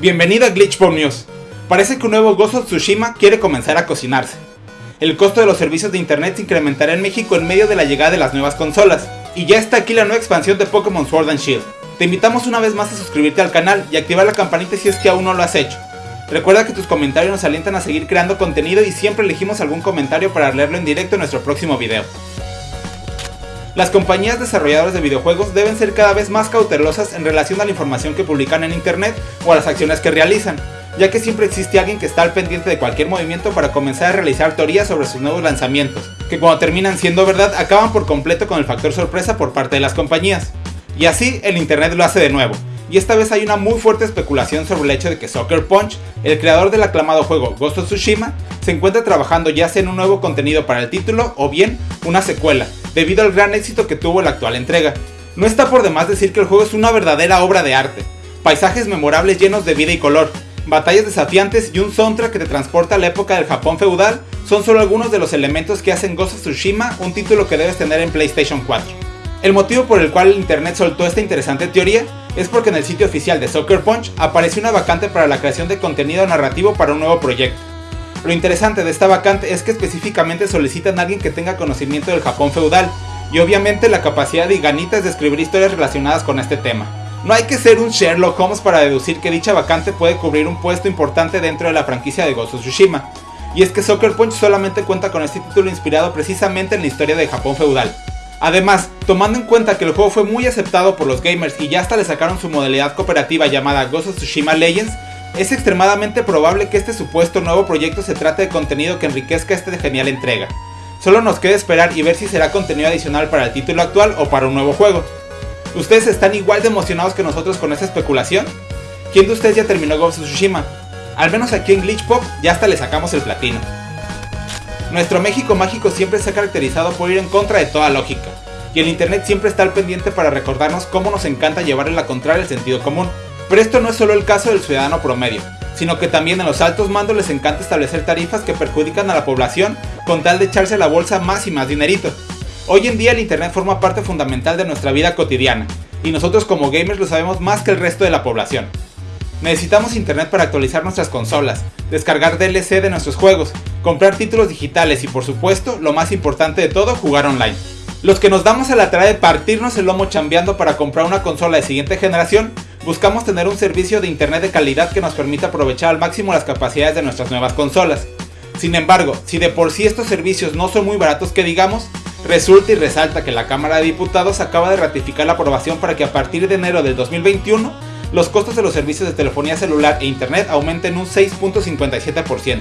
Bienvenido a Glitchpop News. Parece que un nuevo Ghost of Tsushima quiere comenzar a cocinarse. El costo de los servicios de internet se incrementará en México en medio de la llegada de las nuevas consolas, y ya está aquí la nueva expansión de Pokémon Sword and Shield. Te invitamos una vez más a suscribirte al canal y activar la campanita si es que aún no lo has hecho. Recuerda que tus comentarios nos alientan a seguir creando contenido y siempre elegimos algún comentario para leerlo en directo en nuestro próximo video. Las compañías desarrolladoras de videojuegos deben ser cada vez más cautelosas en relación a la información que publican en internet o a las acciones que realizan, ya que siempre existe alguien que está al pendiente de cualquier movimiento para comenzar a realizar teorías sobre sus nuevos lanzamientos, que cuando terminan siendo verdad acaban por completo con el factor sorpresa por parte de las compañías. Y así el internet lo hace de nuevo, y esta vez hay una muy fuerte especulación sobre el hecho de que Soccer Punch, el creador del aclamado juego Ghost of Tsushima, se encuentra trabajando ya sea en un nuevo contenido para el título o bien una secuela, debido al gran éxito que tuvo la actual entrega. No está por demás decir que el juego es una verdadera obra de arte, paisajes memorables llenos de vida y color, batallas desafiantes y un soundtrack que te transporta a la época del Japón feudal son solo algunos de los elementos que hacen Ghost of Tsushima un título que debes tener en PlayStation 4. El motivo por el cual el internet soltó esta interesante teoría es porque en el sitio oficial de Soccer Punch apareció una vacante para la creación de contenido narrativo para un nuevo proyecto. Lo interesante de esta vacante es que específicamente solicitan a alguien que tenga conocimiento del Japón feudal, y obviamente la capacidad y ganitas de escribir historias relacionadas con este tema. No hay que ser un Sherlock Holmes para deducir que dicha vacante puede cubrir un puesto importante dentro de la franquicia de Ghost of Tsushima, y es que Soccer Punch solamente cuenta con este título inspirado precisamente en la historia del Japón feudal. Además, tomando en cuenta que el juego fue muy aceptado por los gamers y ya hasta le sacaron su modalidad cooperativa llamada Ghost of Tsushima Legends, es extremadamente probable que este supuesto nuevo proyecto se trate de contenido que enriquezca esta genial entrega. Solo nos queda esperar y ver si será contenido adicional para el título actual o para un nuevo juego. ¿Ustedes están igual de emocionados que nosotros con esta especulación? ¿Quién de ustedes ya terminó Ghost of Tsushima? Al menos aquí en Glitch Pop ya hasta le sacamos el platino. Nuestro México mágico siempre se ha caracterizado por ir en contra de toda lógica, y el internet siempre está al pendiente para recordarnos cómo nos encanta llevarle la contraria el sentido común. Pero esto no es solo el caso del ciudadano promedio, sino que también en los altos mandos les encanta establecer tarifas que perjudican a la población con tal de echarse a la bolsa más y más dinerito. Hoy en día el internet forma parte fundamental de nuestra vida cotidiana, y nosotros como gamers lo sabemos más que el resto de la población. Necesitamos internet para actualizar nuestras consolas, descargar DLC de nuestros juegos, comprar títulos digitales y por supuesto, lo más importante de todo, jugar online. Los que nos damos a la tarea de partirnos el lomo chambeando para comprar una consola de siguiente generación, buscamos tener un servicio de internet de calidad que nos permita aprovechar al máximo las capacidades de nuestras nuevas consolas. Sin embargo, si de por sí estos servicios no son muy baratos que digamos, resulta y resalta que la Cámara de Diputados acaba de ratificar la aprobación para que a partir de enero del 2021 los costos de los servicios de telefonía celular e internet aumenten un 6.57%,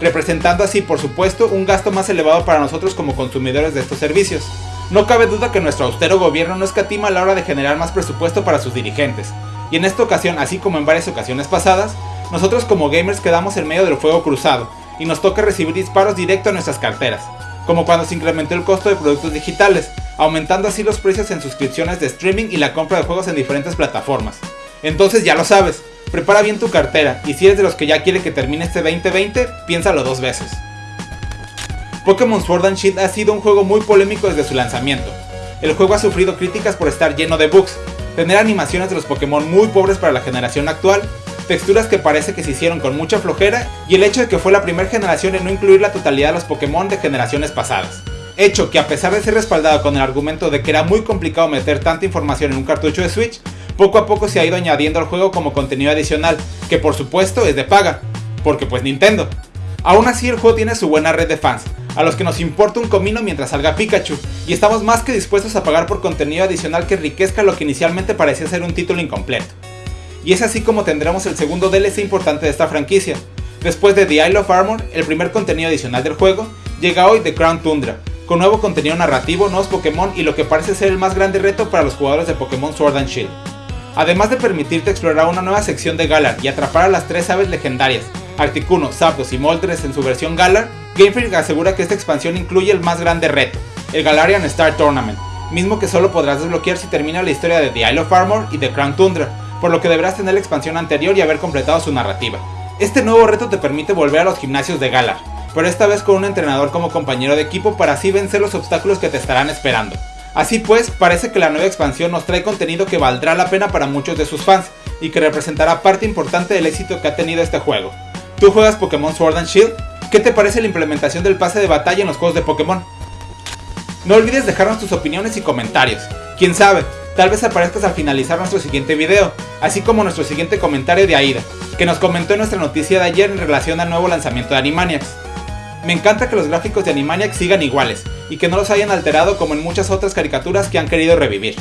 representando así por supuesto un gasto más elevado para nosotros como consumidores de estos servicios. No cabe duda que nuestro austero gobierno no escatima a la hora de generar más presupuesto para sus dirigentes, y en esta ocasión, así como en varias ocasiones pasadas, nosotros como gamers quedamos en medio del fuego cruzado, y nos toca recibir disparos directo a nuestras carteras, como cuando se incrementó el costo de productos digitales, aumentando así los precios en suscripciones de streaming y la compra de juegos en diferentes plataformas. Entonces ya lo sabes, prepara bien tu cartera, y si eres de los que ya quiere que termine este 2020, piénsalo dos veces. Pokémon Sword and Shield ha sido un juego muy polémico desde su lanzamiento. El juego ha sufrido críticas por estar lleno de bugs, tener animaciones de los Pokémon muy pobres para la generación actual, texturas que parece que se hicieron con mucha flojera y el hecho de que fue la primera generación en no incluir la totalidad de los Pokémon de generaciones pasadas. Hecho que a pesar de ser respaldado con el argumento de que era muy complicado meter tanta información en un cartucho de Switch, poco a poco se ha ido añadiendo al juego como contenido adicional, que por supuesto es de paga, porque pues Nintendo. Aún así el juego tiene su buena red de fans, a los que nos importa un comino mientras salga Pikachu, y estamos más que dispuestos a pagar por contenido adicional que enriquezca lo que inicialmente parecía ser un título incompleto. Y es así como tendremos el segundo DLC importante de esta franquicia. Después de The Isle of Armor, el primer contenido adicional del juego, llega hoy The Crown Tundra, con nuevo contenido narrativo, nuevos Pokémon y lo que parece ser el más grande reto para los jugadores de Pokémon Sword and Shield. Además de permitirte explorar una nueva sección de Galar y atrapar a las tres aves legendarias, Articuno, Zapdos y Moltres en su versión Galar, Game Freak asegura que esta expansión incluye el más grande reto, el Galarian Star Tournament, mismo que solo podrás desbloquear si termina la historia de The Isle of Armor y The Crown Tundra, por lo que deberás tener la expansión anterior y haber completado su narrativa. Este nuevo reto te permite volver a los gimnasios de Galar, pero esta vez con un entrenador como compañero de equipo para así vencer los obstáculos que te estarán esperando. Así pues, parece que la nueva expansión nos trae contenido que valdrá la pena para muchos de sus fans, y que representará parte importante del éxito que ha tenido este juego. ¿Tú juegas Pokémon Sword and Shield? ¿Qué te parece la implementación del pase de batalla en los juegos de Pokémon? No olvides dejarnos tus opiniones y comentarios. Quién sabe, tal vez aparezcas al finalizar nuestro siguiente video, así como nuestro siguiente comentario de Aida, que nos comentó en nuestra noticia de ayer en relación al nuevo lanzamiento de Animaniacs. Me encanta que los gráficos de Animaniacs sigan iguales, y que no los hayan alterado como en muchas otras caricaturas que han querido revivir.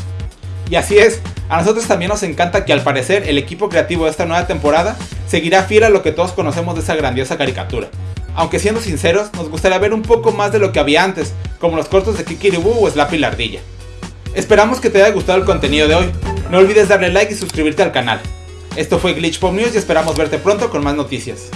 Y así es, a nosotros también nos encanta que al parecer el equipo creativo de esta nueva temporada seguirá fiel a lo que todos conocemos de esa grandiosa caricatura aunque siendo sinceros, nos gustaría ver un poco más de lo que había antes, como los cortos de Kikiribu o Slappy la Ardilla. Esperamos que te haya gustado el contenido de hoy, no olvides darle like y suscribirte al canal. Esto fue Glitch Pop News y esperamos verte pronto con más noticias.